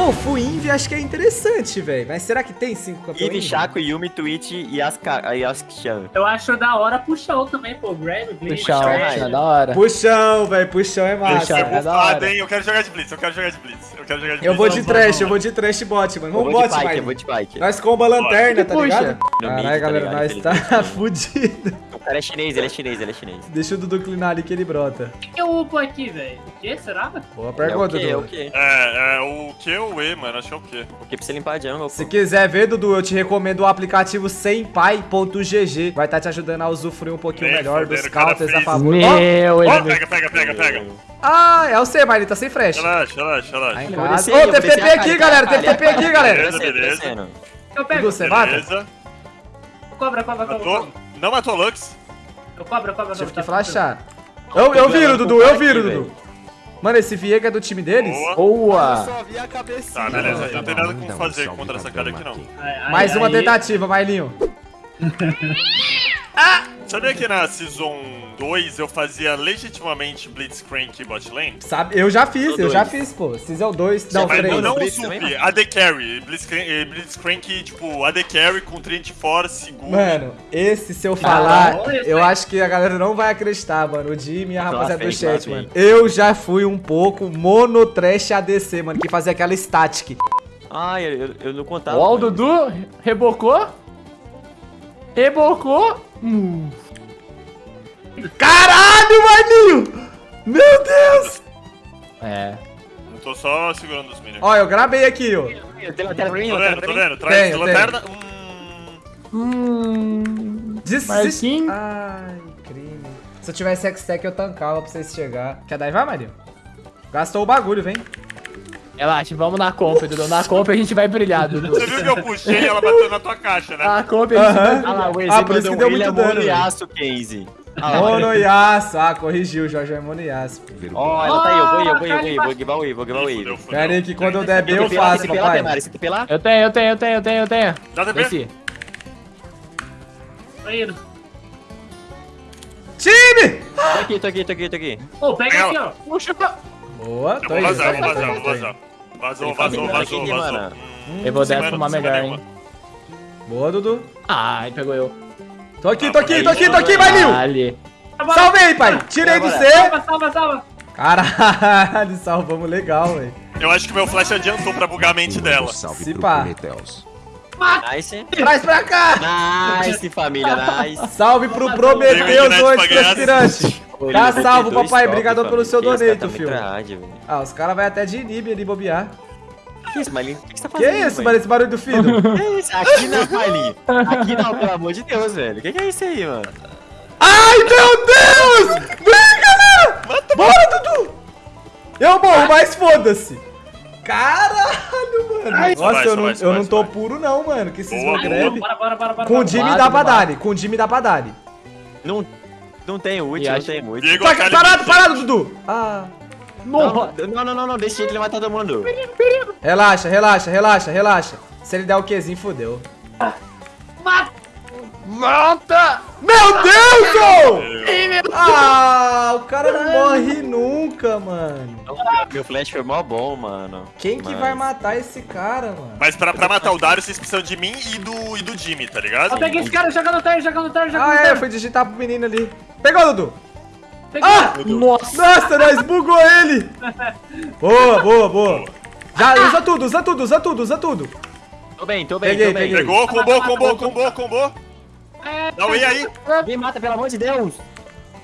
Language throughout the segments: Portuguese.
Ô, Fuinvi acho que é interessante, velho. Mas será que tem cinco campeões? Eve, Chaco, Yumi, Twitch e Asuka, e Asuka-chan. Eu acho da hora puxão também, pô. Grab, Blitz. Puxão, Puxão, puxão, da hora. Puxão, velho. Puxão é massa. Puxão. É É da hora. hein? Eu quero jogar de Blitz, eu quero jogar de Blitz. Eu quero jogar de Eu vou Blitz. de trash, eu vou de trash bot, mano. Eu Vamos vou de bot, bike, eu vou de bike. Nós comba lanterna, tá Puxa. ligado? Caralho, tá galera, nós tá fudido. O cara é chinês, ele é chinês, ele é chinês. Deixa o Dudu clinar ali que ele brota. O que que eu upo aqui, velho? O que? Será? Boa É o pergunta, quê? É o Dudu. quê? É, é o Q ou o E, mano? Acho que é o Q. O que pra você limpar a jungle, Se pô? quiser ver, Dudu, eu te recomendo o aplicativo sempai.gg. Vai estar te ajudando a usufruir um pouquinho Nem melhor dos o counters a fez. favor. Meu, Ó, ele... Pega, pega, pega, pega. Ah, é o C, mas ele tá sem flash. Relaxa, relaxa, Tá relaxa. Ô, teve TP aqui, cara, galera. Teve TP cara, aqui, cara, galera. Beleza, beleza. Eu pego. Dudu, você mata? Cobra, cobra, cobra. Matou. cobra. Não matou Lux. Eu cobra, cobra, Tive cobra. que flashar. Eu, eu viro, Dudu, eu viro, Dudu. Mano, esse Viega é do time deles? Boa. Boa. Tá, beleza. Eu não tenho nada como fazer contra essa cara aqui, não. Mais uma tentativa, Mailinho. Sabia que na Season 2 eu fazia legitimamente Blitzcrank bot lane? Sabe, eu já fiz, eu já fiz, pô. Season 2, não, Mas Mas 3. não, não o Sup? AD Carry. Blitzcrank, eh, Blitzcrank, tipo, AD Carry com Trinity Force, seguro. Mano, esse se eu falar, Caralho, eu velho. acho que a galera não vai acreditar, mano. O Jimmy e a Lá rapaziada do lá chat, mano. Eu já fui um pouco mono trash ADC, mano, que fazia aquela static. Ai, eu, eu- não contava. Ó, o. Dudu rebocou. Rebocou. Hum. Caralho, maninho! Meu Deus! É. Eu tô só segurando os minions. Ó, eu gravei aqui, ó. Tem lanterna? Tô vendo, tô vendo. Traz tenho, lanterna. Hum... hum. Desist... Ai, crime. Se eu tivesse X-Tech, eu tancava pra vocês chegar. Quer dar vai, Marinho? Gastou o bagulho, vem. Relaxa, vamos na compra, Dudu. Na compra a gente vai brilhar, Dudu. Você viu que eu puxei e ela bateu na tua caixa, né? Na compra a gente vai... Ah lá, o Waze ah, mandou um Monoyasu. Ah, corrigiu, Jorge é Monoyasu. Ó, ela tá aí, eu vou ir, eu vou ir, eu vou ir, vou ir, vou ir, vou ir. Pera aí que quando eu der B eu faço, papai. Você tem lá? Eu tenho, eu tenho, eu tenho, eu tenho, eu tenho. Dá TP? Tá indo. Time! Tô aqui, tô aqui, tô aqui, tô aqui. Ô, pega aqui, ó. Puxa. Boa, tá tô indo. Vazar, vou vazar, vou vazar. Vazou, vazou, vazou, vazou. Eu vou hum, dar fumar melhor, hein. Boa, Dudu. Ah, Ai, pegou eu. Tô aqui, tô aqui, tô aqui, tô aqui, Maninho! Ali. Salvei, pai! Tirei do. C! Salva, salva, salva. Caralho, salvamos legal, velho. Eu acho que meu flash adiantou pra bugar a mente dela. Salve Se pá. Prometheus. Nice. Traz pra cá! Nice, família, nice. Salve pro Prometheus, aspirante! Pô, Tá vai salvo, papai. Obrigado pelo seu isso, donate, tá filho. Ah, os caras vão até de inib ali bobear. Que isso, Malinho? O que que você tá Que fazendo? isso, mano? Esse barulho do filho? Que isso? Aqui não, Malinho. Aqui não, pelo amor de Deus, velho. O que, que é isso aí, mano? Ai, meu Deus! Vem, galera! Bora, Dudu! Eu morro, mas foda-se! Caralho, mano! Vai, Nossa, vai, eu não, vai, eu vai, não tô vai. puro não, mano. Que esses greve. Bora, bora, bora, bora. Com o. Jimmy dá pra dar, com o Jimmy dá pra dar. Não, não tem ult, não tem ult. Tá, parado, parado, Dudu! Ah. Não, não, não, não, não, deixa ele matar todo mundo. Relaxa, relaxa, relaxa, relaxa. Se ele der o Qzinho, fodeu. Volta! Meu Deus, ô! Ah, o cara não morre nunca, mano. Meu flash foi mó bom, mano. Quem que Mas- vai matar esse cara, mano? Mas pra, pra matar o Dario, vocês precisam de mim e do, e do Jimmy, tá ligado? Ó, peguei esse cara jogando terra, jogando terra, jogando Ah, é, eu terra. fui digitar pro menino ali. Pegou, Dudu! Ah! Nossa! Nossa, nós bugou ele! Boa, boa, boa. Já, usa tudo, usa tudo, usa tudo, usa tudo. Tô bem, tô bem, Peguei, tô bem. peguei. Pegou, combou, combou, combou, combou. É, Dá o E aí. Me mata, pelo amor de Deus.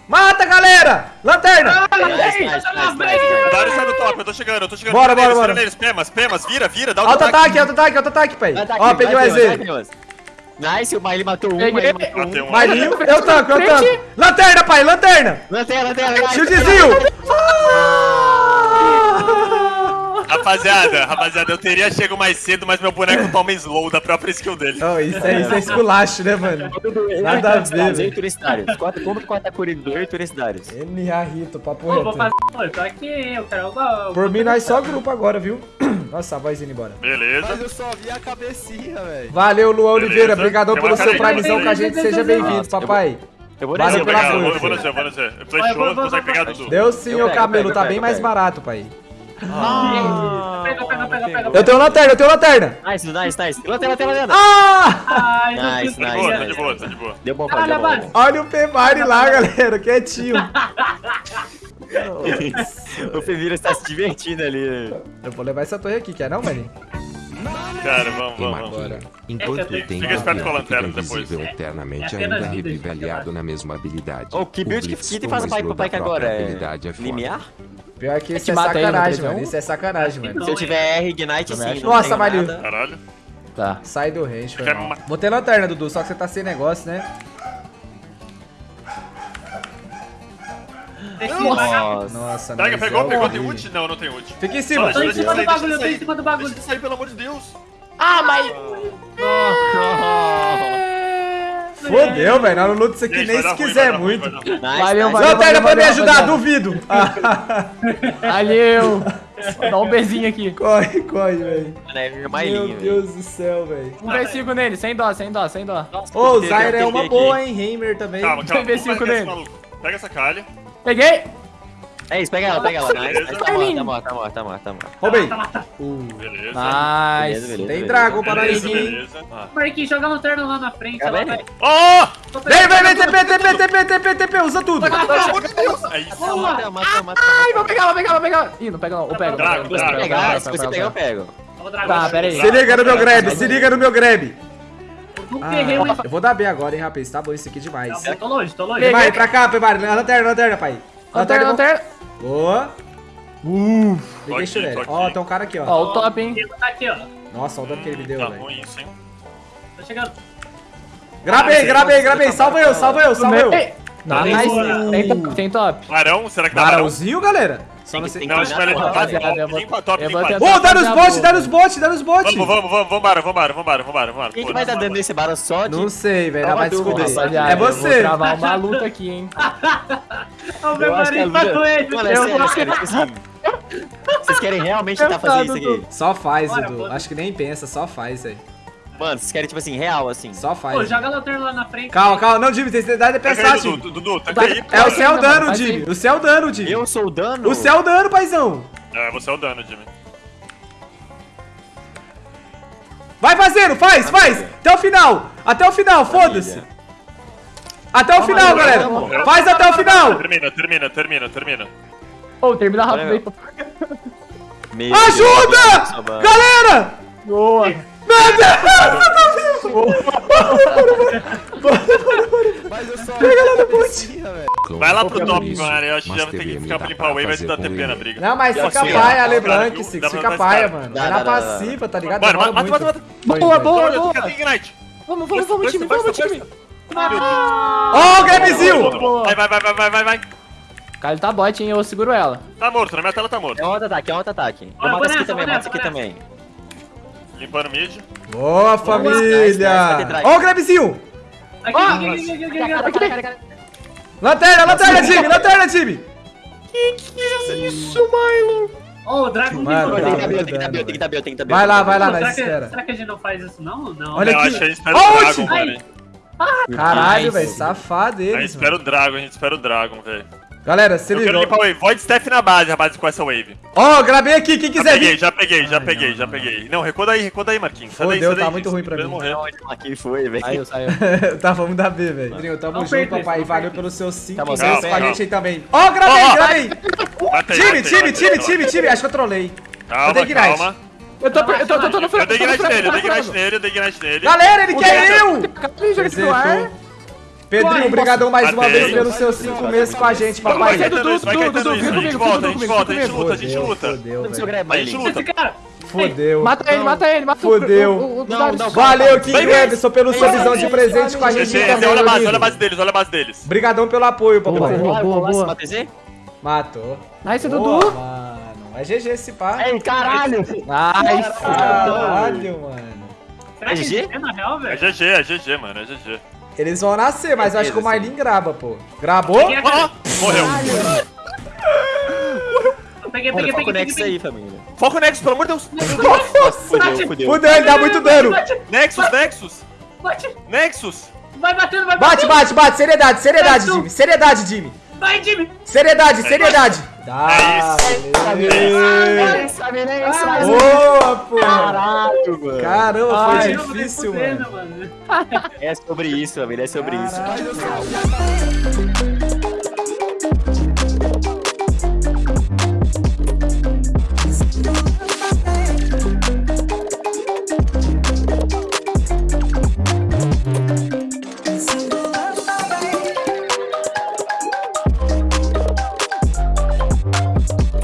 Mata, galera! Lanterna! Ah, tá Dario top, eu tô chegando, eu tô chegando. Bora, bora, bora. neles, Pemas, Pemas, vira, vira, dá o Alto ataque. alto ataque, alto ataque, pai. Tá Ó, peguei o vai, Nice, o Miley matou um, Peguei. Miley matou um. Matei um. Mailinho, eu tanco, eu tanco. Lanterna, pai, lanterna! Lanterna, lanterna. Shieldzinho! Rapaziada, rapaziada, eu teria chego mais cedo, mas meu boneco toma slow da própria skill dele. Oh, isso, é, isso é esculacho, né, mano? Nada a ver, velho. Oito universitários. Quatro, como que quatro Kuririn, oito universitários. NA Rito, papo Pô, vou reto. fazer. Tô aqui, eu quero. Por mim, nós só grupo agora, viu? Nossa, a voz indo embora. Beleza. eu só vi a cabecinha, velho. Valeu, Luan Beleza. Oliveira. Obrigadão pelo seu primezão com a gente. Seja bem-vindo, papai. Eu vou descer, eu vou, força. eu vou C, eu consegue pegar. Dudu. Deus sim, ô cabelo. Tá pego, bem mais barato, pai. Ah, pega, pega, pega, pega. Eu tenho lanterna, eu tenho lanterna. Nice, nice, nice. Lanterna, lanterna, lanterna. Ah! Nice, fiz Tá de nice, boa, tá nice. de boa, tá de boa. Deu bom, bom. base. Olha o Pemari lá, galera, quietinho. O Femira está se divertindo ali. Eu vou levar essa torre aqui, quer não, maninho? Cara, vamos, vamos, vamos. Bora. Enquanto É, o tempo Fica esperto com a lanterna depois. É, eternamente, é ainda vida, revivelhado gente. na mesma habilidade. Oh, que O build que, tem faz pro pai da que própria agora? É é limiar? Pior que isso é no sacanagem, mano. Isso é sacanagem, mano. Se eu tiver R Ignite, sim. Nossa, nada. Caralho. Tá. Sai do range, foi mal. ter lanterna, Dudu, só que você tá sem negócio, né? Nossa. Nossa, Pega, nós pegou, é pegou, tem ult? Não, não tem ult. Fica em cima. Tô em cima do bagulho, eu tô em cima do bagulho. Deixa sair, pelo amor de Deus. Ah, mas... Fodeu, velho. Nós não luta isso aqui Gente, nem se ruim, quiser ruim, muito. ruim. Nice, Valeu, nice. valeu. Lanterna pra me ajudar, duvido. Valeu. Dá um beijinho aqui. corre, corre, velho. É Meu Deus do céu, velho. Um V5 nele, sem dó, sem dó, sem dó. Ô, o Zyra é uma aqui. boa, hein? Heimer também. Calma, calma. Vamos V5 marcar esse nele. Pega essa calha. Peguei. É isso, pega ela, pega ela. Nice, nice. Tá morta, lindo. tá morta, tá morta, tá morta, tá morta. Roubei. Tá, tá, tá. Uh, Beleza. Beleza, Nice. beleza. tem beleza. dragão para aí. beleza. Marquinhos, joga a lanterna lá na frente. Tá Oh! Pegando- Vem, vem, vem, TP, TP, TP, TP, TP, usa tudo. Isso. Mata, mata, mata, mata. Ai, vou pegar, vou pegar, vou pegar. Ih, não pega não. Pega. Drago, Se você drago, pegar, se você pegar, eu pego. Tá, pera aí. Se liga no meu grab, se liga no meu grab. Não Ah, eu vou dar B agora, hein, rapaz. Tá bom isso aqui demais. Não, Tô longe, tô longe. Vai, pra cá, Pemari. Lanterna, lanterna, pai. Lanterna, lanterna. Boa. Uh, peguei tô aqui. Ó, tem um cara aqui, ó. Ó, o top, hein. Tá aqui, ó. Nossa, olha o dano que ele me deu, Tá velho. ruim isso, hein? Tô chegando. Grabei, grabei, grabei. Salva eu, salva eu, salva eu. Nice. Tem top, tem top. Barão, será que dá barão? Barãozinho, galera. Só não sei. Não, vai levar Rapaziada, eu vou- Limpa top, limpa tentar- Ô, dá nos bots, dá nos bots, dá nos bots. Vamos, vamos, vamos, vambora, vambora, vambora, vambora, vambora. Quem que vai dar dano nesse barão só de... Não sei, velho. Vai descobrir. É eu vou você. travar uma luta aqui, hein. O Eu acho que a Bermarinho tá ele. Mano, é Eu sério, é tipo assim... Vocês querem realmente tentar fazer isso aqui? Só faz, bora. Acho que nem pensa, só faz, velho. Mano, vocês querem, tipo assim, real, assim. Só Pô, faz. joga a lanterna lá na frente. Calma, calma. Não, Jimmy, tem que dar de Taca pensar, Jimmy. Dudu, Dudu, aí. É o céu dano, Jimmy. O céu dano, Jimmy. Eu sou o dano? O céu dano, paizão. É, você é o dano, Jimmy. Vai fazendo, faz, faz. Até o final. Até o final, foda-se. Até o final, galera. Faz até o final. Termina, termina, termina, termina. Ô, termina rápido aí. Meu Ajuda! Deus, mano. Galera! Boa. Meu Deus! Mas eu só Pega lá no velho. Vai lá pro Qualquer top, mano. Eu acho que já vai ter que ficar pra limpar o wave, vai fazer dar TP na briga. Não, mas fica paia, ó. LeBlanc, Six. Fica paia, mano. Vai na passiva, tá ligado? Mano, mata, mata, mata. Boa, é. boa, boa. Tem. Vamos, vamos, vamos, time, vamos, time. Ó, o Grabzinho! Boa. Vai, vai, vai, vai, vai, vai, vai. Cara, tá bot, hein? Eu seguro ela. Tá morto, na minha tela tá morto. É um auto-ataque, é um auto-ataque. Eu mato esse aqui também, mato esse aqui também. Limpando mid. Boa, família! Ó o Grabzinho! Aqui, aqui, aqui, aqui, aqui, aqui, aqui, aqui. Lanterna, lanterna, time! Lanterna, time! Ó, o Dragon Mano, tem que dar build, tem que dar build, tem que dar build, tem que dar build. Vai lá, vai lá, nós será, que, espera. será que a gente não faz isso, não? Não. Olha aqui. acho que a gente espera Ó, o! Dragon. Caralho, velho, safado A gente espera o Dragon, a gente espera o Dragon, velho. Galera, se Eu quero limpar wave. Void Steph na base, rapaz, com essa wave. Ó, gravei aqui, quem Já quiser peguei, vir. já peguei, já Ai, peguei, não, já não. peguei. Não, recua daí, recua daí, Marquinhos. Sai daí, Fodeu, sai daí, tá muito ruim pra mim. morrer. Aqui foi, velho. Saiu, saiu. tá, vamos dar B, velho. Rodrigo, tamo Não junto, papai. Valeu perca pelos seus 5 Tamo meses junto, com a gente aí também. Ó, gravei, ó. gravei. Mata aí, Time, aí, time, aí, time, aí. time, time. Acho que eu trolei. Calma, Eu calma. Eu tô, eu tô, eu tô, tô no Eu frango, dei ignite nele, eu dei ignite nele, eu dei ignite nele. Galera, ele quer eu! Capri, joga aqui no ar. Pedrinho, obrigadão mais uma vez pelos seus 5 meses com a gente, papai. Vai, Dudu, Dudu, Dudu, vem gente comigo, volta, a vem gente comigo, a gente comigo. luta, a gente luta. Fodeu, seu A gente luta. Esse cara. Fodeu. Mata ele, mata ele, mata não, Valeu, King. Everson, pelo visão de presente com a gente também, olha a base, olha a base deles, olha a base deles. Obrigadão pelo apoio, papai. boa, boa, boa. Matou. Nice, Dudu. mano. É GG esse pá. Ei, caralho! Nice. Caralho, mano. É GG? é na real, É velho? GG, é GG, mano, é GG. Eles vão nascer, mas eu acho que o Marlin graba, pô. Ó, morreu. Peguei, peguei, peguei, Nexus aí, família. Foca o Nexus, pelo amor de Deus. Fudeu, fudeu. Fudeu, ele dá muito dano. Nexus, Nexus, Bate, Nexus. vai batendo, vai Bate, batendo. bate, bate. Seriedade, seriedade, Nexus. Jimmy. Seriedade, Jimmy. Vai, time! Seriedade, seriedade. Tá, beleza. Boa, pô. Caralho, mano. Caramba, foi Caramba, difícil, mano. fudendo, mano. É sobre isso, família, é sobre isso. Eu sou.